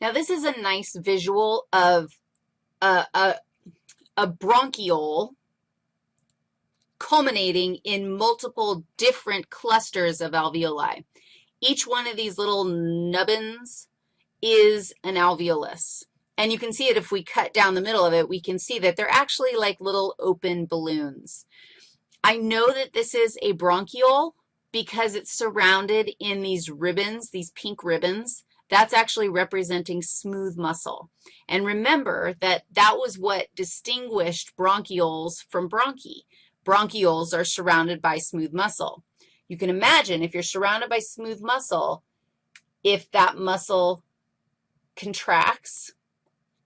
Now, this is a nice visual of a, a, a bronchiole culminating in multiple different clusters of alveoli. Each one of these little nubbins is an alveolus. And you can see it if we cut down the middle of it, we can see that they're actually like little open balloons. I know that this is a bronchiole because it's surrounded in these ribbons, these pink ribbons. That's actually representing smooth muscle. And remember that that was what distinguished bronchioles from bronchi. Bronchioles are surrounded by smooth muscle. You can imagine if you're surrounded by smooth muscle, if that muscle contracts,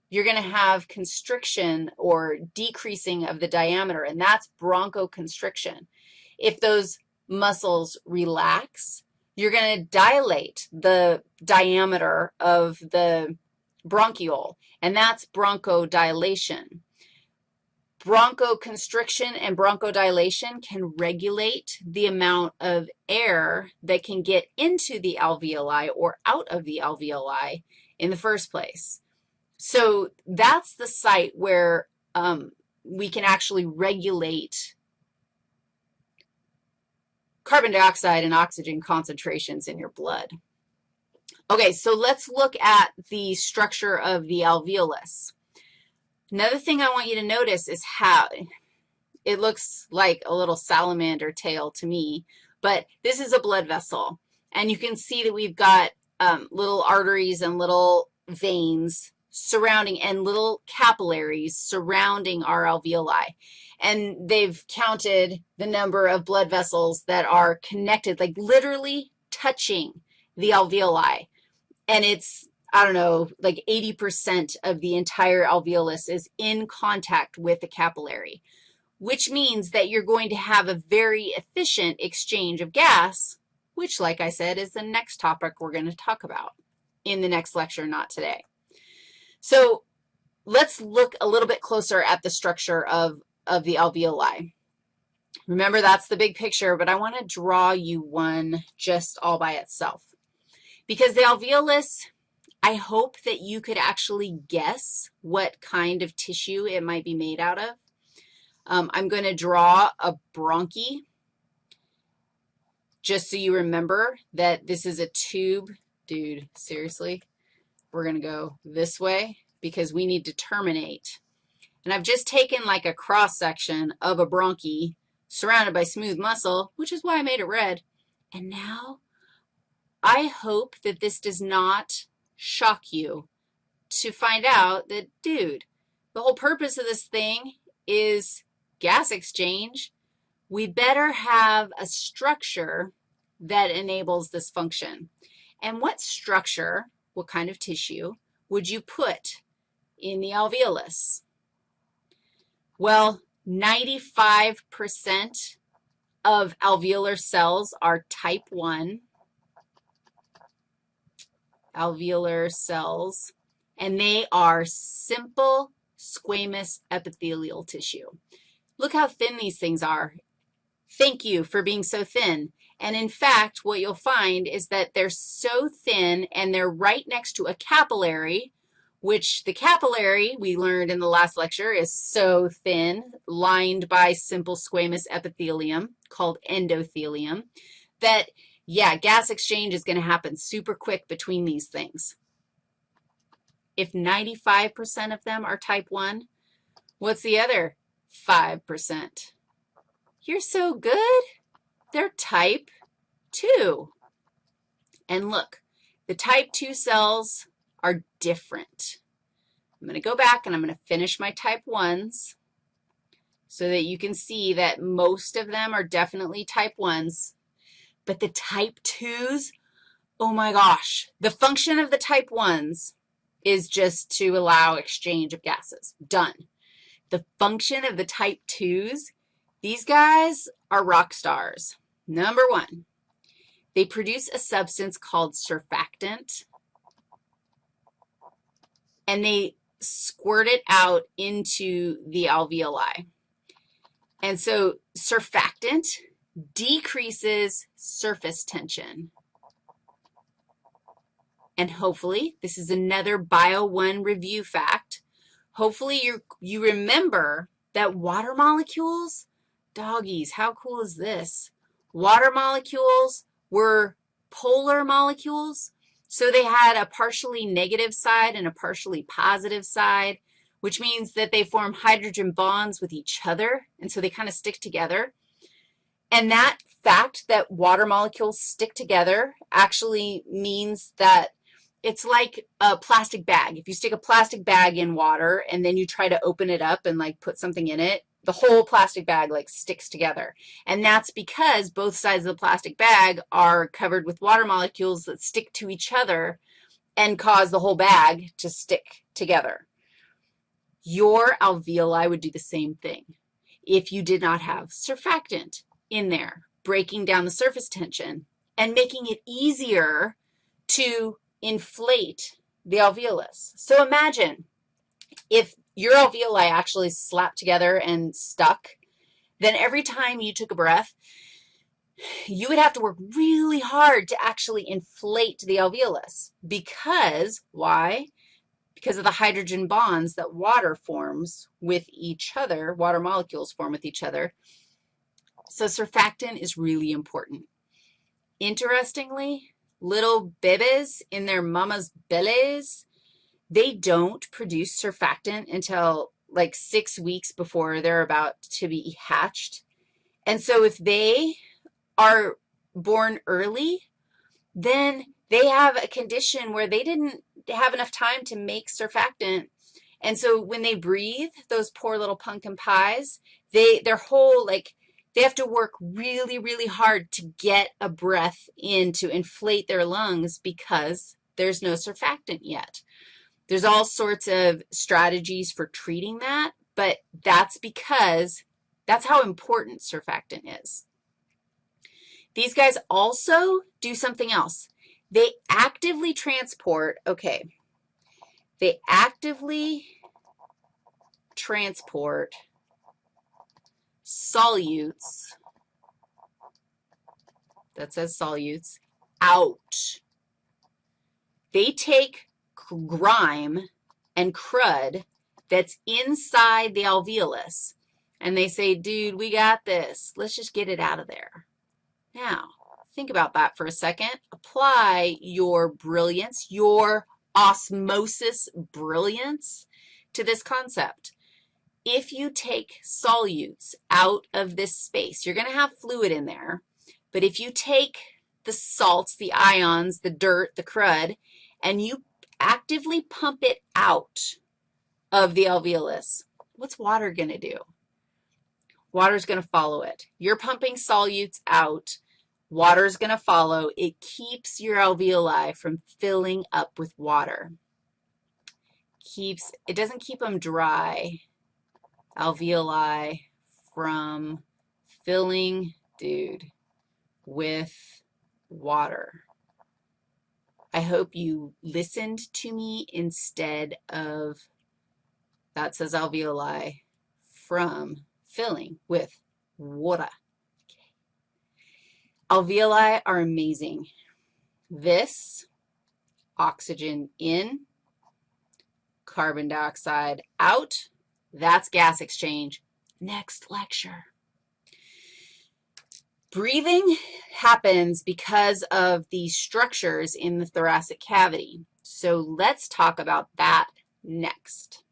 you're going to have constriction or decreasing of the diameter, and that's bronchoconstriction. If those muscles relax, you're going to dilate the diameter of the bronchiole, and that's bronchodilation. Bronchoconstriction and bronchodilation can regulate the amount of air that can get into the alveoli or out of the alveoli in the first place. So that's the site where um, we can actually regulate carbon dioxide and oxygen concentrations in your blood. Okay, so let's look at the structure of the alveolus. Another thing I want you to notice is how it looks like a little salamander tail to me, but this is a blood vessel, and you can see that we've got um, little arteries and little veins surrounding and little capillaries surrounding our alveoli. And they've counted the number of blood vessels that are connected, like literally touching the alveoli. And it's I don't know, like 80% of the entire alveolus is in contact with the capillary, which means that you're going to have a very efficient exchange of gas, which, like I said, is the next topic we're going to talk about in the next lecture, not today. So let's look a little bit closer at the structure of, of the alveoli. Remember, that's the big picture, but I want to draw you one just all by itself. Because the alveolus I hope that you could actually guess what kind of tissue it might be made out of. Um, I'm going to draw a bronchi just so you remember that this is a tube. Dude, seriously? We're going to go this way because we need to terminate. And I've just taken like a cross-section of a bronchi surrounded by smooth muscle, which is why I made it red. And now I hope that this does not shock you to find out that, dude, the whole purpose of this thing is gas exchange. We better have a structure that enables this function. And what structure, what kind of tissue, would you put in the alveolus? Well, 95% of alveolar cells are type 1 alveolar cells, and they are simple squamous epithelial tissue. Look how thin these things are. Thank you for being so thin. And in fact, what you'll find is that they're so thin and they're right next to a capillary, which the capillary, we learned in the last lecture, is so thin, lined by simple squamous epithelium called endothelium, that yeah, gas exchange is going to happen super quick between these things. If 95% of them are type 1, what's the other 5%? You're so good. They're type 2. And look, the type 2 cells are different. I'm going to go back and I'm going to finish my type 1s so that you can see that most of them are definitely type 1s. But the type 2s, oh my gosh, the function of the type 1s is just to allow exchange of gases. Done. The function of the type 2s, these guys are rock stars. Number one, they produce a substance called surfactant, and they squirt it out into the alveoli. And so surfactant decreases surface tension. and hopefully this is another Bio 1 review fact, hopefully you you remember that water molecules, doggies, how cool is this? Water molecules were polar molecules, so they had a partially negative side and a partially positive side, which means that they form hydrogen bonds with each other, and so they kind of stick together. And that fact that water molecules stick together actually means that it's like a plastic bag. If you stick a plastic bag in water and then you try to open it up and like put something in it, the whole plastic bag like sticks together. And that's because both sides of the plastic bag are covered with water molecules that stick to each other and cause the whole bag to stick together. Your alveoli would do the same thing if you did not have surfactant in there, breaking down the surface tension and making it easier to inflate the alveolus. So imagine if your alveoli actually slapped together and stuck, then every time you took a breath, you would have to work really hard to actually inflate the alveolus because, why? Because of the hydrogen bonds that water forms with each other, water molecules form with each other. So surfactant is really important. Interestingly, little bebes in their mama's bellies, they don't produce surfactant until like six weeks before they're about to be hatched. And so if they are born early, then they have a condition where they didn't have enough time to make surfactant. And so when they breathe, those poor little pumpkin pies, they, their whole, like, they have to work really, really hard to get a breath in to inflate their lungs because there's no surfactant yet. There's all sorts of strategies for treating that, but that's because that's how important surfactant is. These guys also do something else. They actively transport, okay, they actively transport solutes, that says solutes, out. They take grime and crud that's inside the alveolus, and they say, dude, we got this. Let's just get it out of there. Now, think about that for a second. Apply your brilliance, your osmosis brilliance to this concept if you take solutes out of this space, you're going to have fluid in there, but if you take the salts, the ions, the dirt, the crud, and you actively pump it out of the alveolus, what's water going to do? Water's going to follow it. You're pumping solutes out. Water's going to follow. It keeps your alveoli from filling up with water. Keeps, it doesn't keep them dry alveoli from filling, dude, with water. I hope you listened to me instead of, that says alveoli, from filling with water. Alveoli are amazing. This, oxygen in, carbon dioxide out, that's gas exchange. Next lecture. Breathing happens because of the structures in the thoracic cavity. So let's talk about that next.